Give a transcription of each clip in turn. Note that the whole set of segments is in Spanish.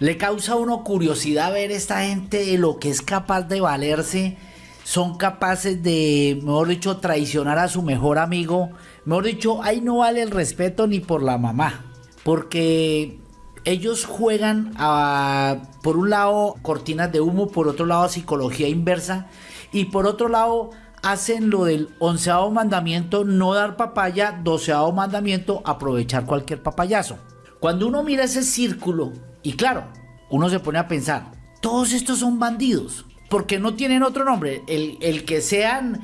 Le causa a uno curiosidad ver esta gente de lo que es capaz de valerse. Son capaces de, mejor dicho, traicionar a su mejor amigo. Mejor dicho, ahí no vale el respeto ni por la mamá. Porque ellos juegan a, por un lado, cortinas de humo, por otro lado, psicología inversa. Y por otro lado, hacen lo del onceavo mandamiento, no dar papaya, doceavo mandamiento, aprovechar cualquier papayazo. Cuando uno mira ese círculo, y claro, uno se pone a pensar, todos estos son bandidos, porque no tienen otro nombre. El, el que sean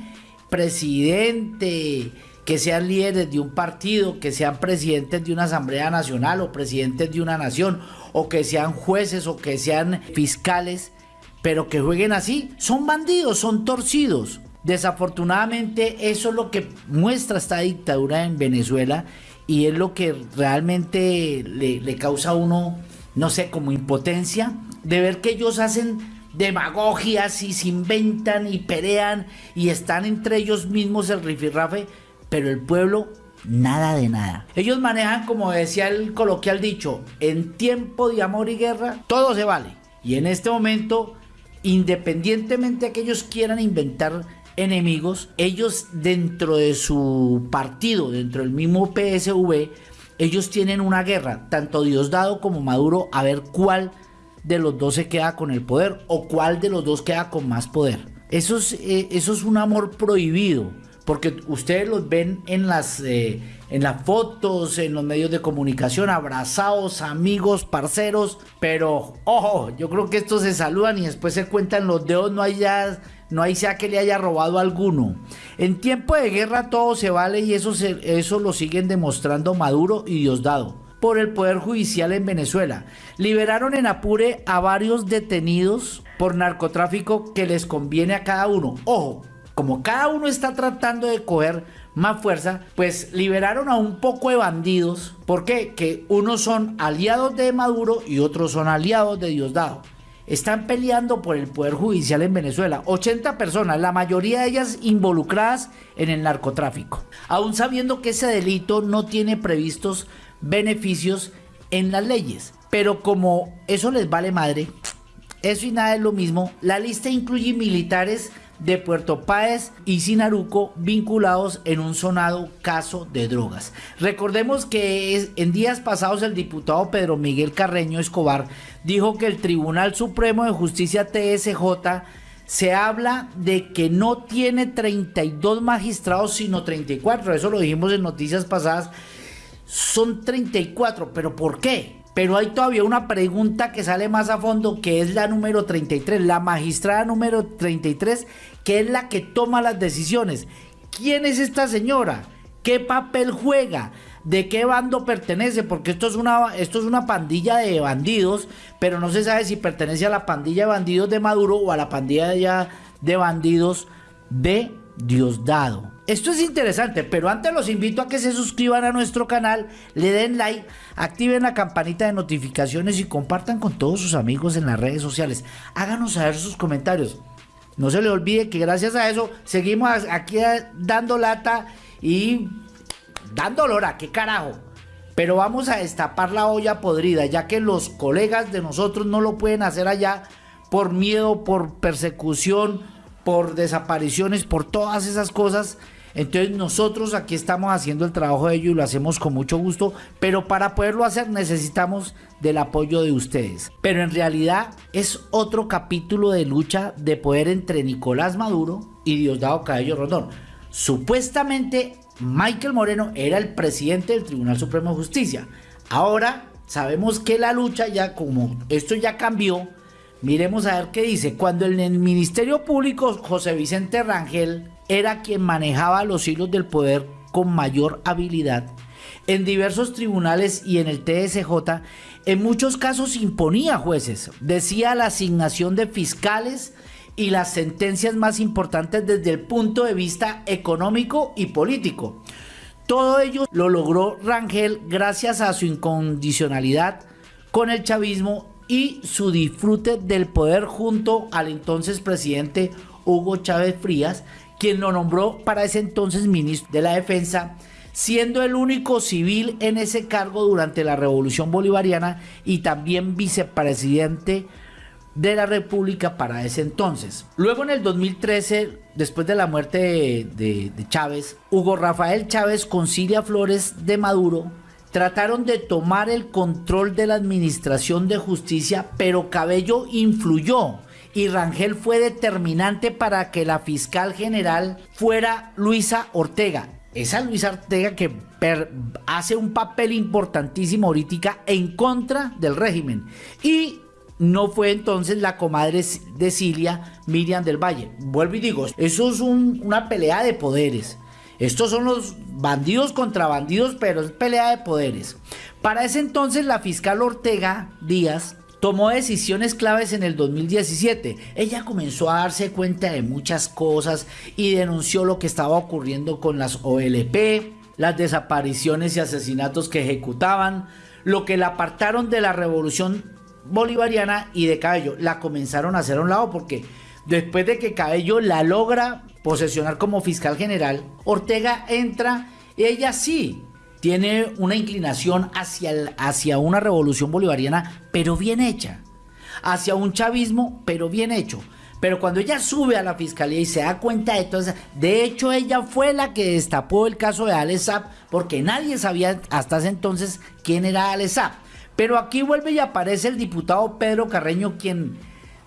presidente, que sean líderes de un partido, que sean presidentes de una asamblea nacional o presidentes de una nación, o que sean jueces o que sean fiscales, pero que jueguen así, son bandidos, son torcidos. Desafortunadamente eso es lo que muestra esta dictadura en Venezuela y es lo que realmente le, causa a uno, no sé, como impotencia de ver que ellos hacen demagogias y se inventan y pelean y están entre ellos mismos el rifirrafe, pero el pueblo nada de nada. Ellos manejan, como decía el coloquial dicho, en tiempo de amor y guerra, todo se vale. Y en este momento, independientemente de que ellos quieran inventar enemigos, ellos dentro de su partido, dentro del mismo PSV, ellos tienen una guerra, tanto Diosdado como Maduro, a ver cuál de los dos se queda con el poder o cuál de los dos queda con más poder. Eso es, eh, eso es un amor prohibido, porque ustedes los ven en las, eh, en las fotos, en los medios de comunicación, abrazados, amigos, parceros, pero ojo, yo creo que estos se saludan y después se cuentan los dedos, no hay ya no hay sea que le haya robado alguno. En tiempo de guerra todo se vale y eso, eso lo siguen demostrando Maduro y Diosdado por el Poder Judicial en Venezuela. Liberaron en Apure a varios detenidos por narcotráfico que les conviene a cada uno. Ojo, como cada uno está tratando de coger más fuerza, pues liberaron a un poco de bandidos. ¿Por qué? Que unos son aliados de Maduro y otros son aliados de Diosdado están peleando por el poder judicial en Venezuela. 80 personas, la mayoría de ellas involucradas en el narcotráfico. Aún sabiendo que ese delito no tiene previstos beneficios en las leyes. Pero como eso les vale madre, eso y nada es lo mismo, la lista incluye militares de Puerto Páez y Sinaruco vinculados en un sonado caso de drogas. Recordemos que en días pasados el diputado Pedro Miguel Carreño Escobar dijo que el Tribunal Supremo de Justicia TSJ se habla de que no tiene 32 magistrados sino 34, eso lo dijimos en noticias pasadas, son 34, pero ¿por qué? Pero hay todavía una pregunta que sale más a fondo, que es la número 33, la magistrada número 33, que es la que toma las decisiones. ¿Quién es esta señora? ¿Qué papel juega? ¿De qué bando pertenece? Porque esto es una, esto es una pandilla de bandidos, pero no se sabe si pertenece a la pandilla de bandidos de Maduro o a la pandilla de bandidos de Diosdado. Esto es interesante, pero antes los invito a que se suscriban a nuestro canal, le den like, activen la campanita de notificaciones y compartan con todos sus amigos en las redes sociales. Háganos saber sus comentarios. No se le olvide que gracias a eso seguimos aquí dando lata y dando lora, qué carajo. Pero vamos a destapar la olla podrida, ya que los colegas de nosotros no lo pueden hacer allá por miedo, por persecución, por desapariciones, por todas esas cosas entonces nosotros aquí estamos haciendo el trabajo de ellos y lo hacemos con mucho gusto, pero para poderlo hacer necesitamos del apoyo de ustedes. Pero en realidad es otro capítulo de lucha de poder entre Nicolás Maduro y Diosdado Cabello Rondón. Supuestamente Michael Moreno era el presidente del Tribunal Supremo de Justicia. Ahora sabemos que la lucha ya como esto ya cambió, miremos a ver qué dice. Cuando en el Ministerio Público José Vicente Rangel era quien manejaba los hilos del poder con mayor habilidad. En diversos tribunales y en el TSJ, en muchos casos imponía jueces, decía la asignación de fiscales y las sentencias más importantes desde el punto de vista económico y político. Todo ello lo logró Rangel gracias a su incondicionalidad con el chavismo y su disfrute del poder junto al entonces presidente Hugo Chávez Frías, quien lo nombró para ese entonces ministro de la Defensa, siendo el único civil en ese cargo durante la Revolución Bolivariana y también vicepresidente de la República para ese entonces. Luego en el 2013, después de la muerte de, Chávez, Hugo Rafael Chávez con Cilia Flores de Maduro trataron de tomar el control de la administración de justicia, pero Cabello influyó y Rangel fue determinante para que la fiscal general fuera Luisa Ortega. Esa Luisa Ortega que hace un papel importantísimo ahorita en contra del régimen. Y no fue entonces la comadre de Cilia, Miriam del Valle. Vuelvo y digo, eso es una pelea de poderes. Estos son los bandidos contra bandidos, pero es pelea de poderes. Para ese entonces la fiscal Ortega Díaz tomó decisiones claves en el 2017. Ella comenzó a darse cuenta de muchas cosas y denunció lo que estaba ocurriendo con las OLP, las desapariciones y asesinatos que ejecutaban, lo que la apartaron de la revolución bolivariana y de Cabello. La comenzaron a hacer a un lado porque después de que Cabello la logra posesionar como fiscal general, Ortega entra y ella sí tiene una inclinación hacia, hacia una revolución bolivariana, pero bien hecha. Hacia un chavismo, pero bien hecho. Pero cuando ella sube a la fiscalía y se da cuenta de todo eso, de hecho ella fue la que destapó el caso de Alessab, porque nadie sabía hasta ese entonces quién era Alessab. Pero aquí vuelve y aparece el diputado Pedro Carreño, quien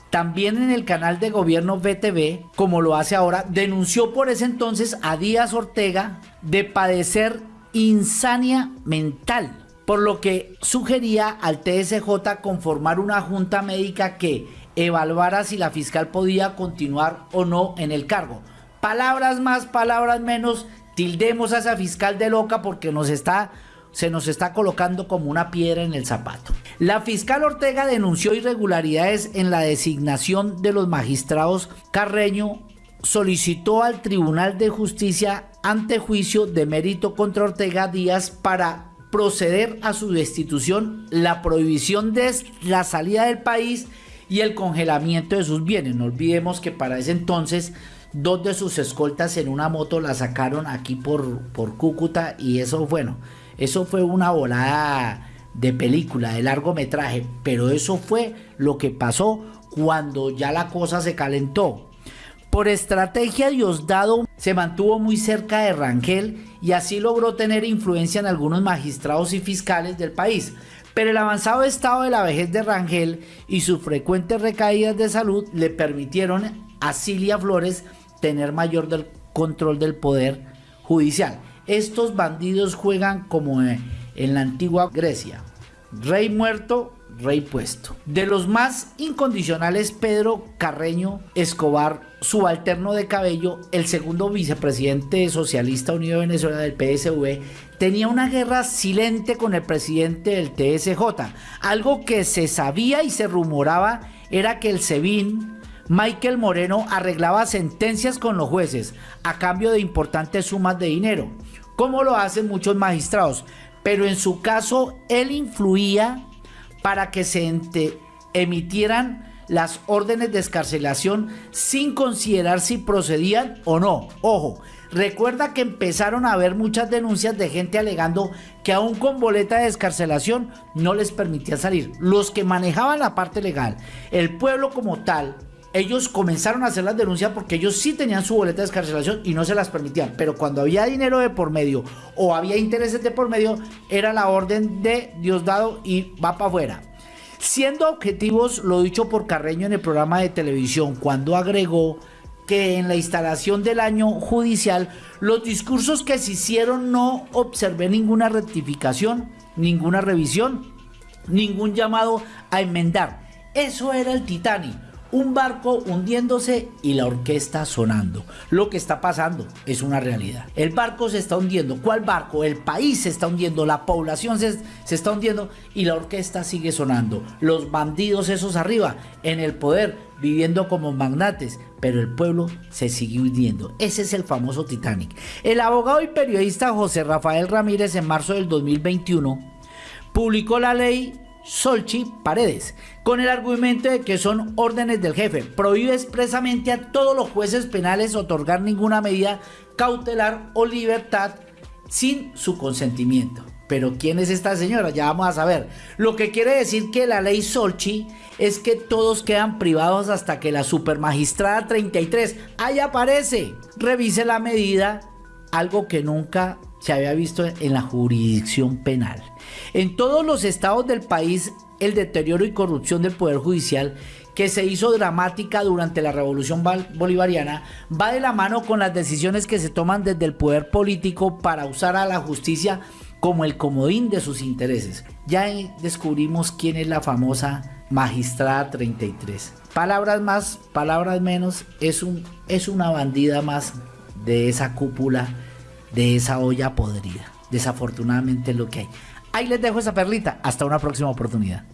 también en el canal de gobierno BTV, como lo hace ahora, denunció por ese entonces a Díaz Ortega de padecer insania mental, por lo que sugería al TSJ conformar una junta médica que evaluara si la fiscal podía continuar o no en el cargo. Palabras más, palabras menos, tildemos a esa fiscal de loca porque nos está se nos está colocando como una piedra en el zapato. La fiscal Ortega denunció irregularidades en la designación de los magistrados Carreño, solicitó al Tribunal de Justicia ante juicio de mérito contra Ortega Díaz para proceder a su destitución, la prohibición de la salida del país y el congelamiento de sus bienes. No olvidemos que para ese entonces dos de sus escoltas en una moto la sacaron aquí por, por Cúcuta y eso, bueno, eso fue una volada de película, de largometraje, pero eso fue lo que pasó cuando ya la cosa se calentó. Por estrategia Diosdado se mantuvo muy cerca de Rangel y así logró tener influencia en algunos magistrados y fiscales del país. Pero el avanzado estado de la vejez de Rangel y sus frecuentes recaídas de salud le permitieron a Cilia Flores tener mayor control del poder judicial. Estos bandidos juegan como en la antigua Grecia. Rey muerto, rey puesto. De los más incondicionales, Pedro Carreño Escobar, subalterno de Cabello, el segundo vicepresidente socialista unido de Venezuela del PSV, tenía una guerra silente con el presidente del TSJ. Algo que se sabía y se rumoraba era que el SEBIN Michael Moreno arreglaba sentencias con los jueces a cambio de importantes sumas de dinero como lo hacen muchos magistrados. Pero en su caso, él influía para que se emitieran las órdenes de escarcelación sin considerar si procedían o no. Ojo, recuerda que empezaron a haber muchas denuncias de gente alegando que aún con boleta de escarcelación no les permitía salir. Los que manejaban la parte legal, el pueblo como tal, ellos comenzaron a hacer las denuncias porque ellos sí tenían su boleta de escarcelación y no se las permitían. Pero cuando había dinero de por medio o había intereses de por medio, era la orden de Diosdado y va para afuera. Siendo objetivos lo dicho por Carreño en el programa de televisión, cuando agregó que en la instalación del año judicial los discursos que se hicieron no observé ninguna rectificación, ninguna revisión, ningún llamado a enmendar. Eso era el Titanic un barco hundiéndose y la orquesta sonando. Lo que está pasando es una realidad. El barco se está hundiendo. ¿Cuál barco? El país se está hundiendo, la población se, está hundiendo y la orquesta sigue sonando. Los bandidos esos arriba, en el poder, viviendo como magnates, pero el pueblo se sigue hundiendo. Ese es el famoso Titanic. El abogado y periodista José Rafael Ramírez en marzo del 2021 publicó la ley Solchi Paredes, con el argumento de que son órdenes del jefe. Prohíbe expresamente a todos los jueces penales otorgar ninguna medida cautelar o libertad sin su consentimiento. Pero ¿quién es esta señora? Ya vamos a saber. Lo que quiere decir que la ley Solchi es que todos quedan privados hasta que la supermagistrada 33 ahí aparece. Revise la medida, algo que nunca se había visto en la jurisdicción penal. En todos los estados del país, el deterioro y corrupción del Poder Judicial que se hizo dramática durante la revolución bolivariana va de la mano con las decisiones que se toman desde el poder político para usar a la justicia como el comodín de sus intereses. Ya descubrimos quién es la famosa magistrada 33. Palabras más, palabras menos, es, un, es una bandida más de esa cúpula, de esa olla podrida. Desafortunadamente es lo que hay. Ahí les dejo esa perlita. Hasta una próxima oportunidad.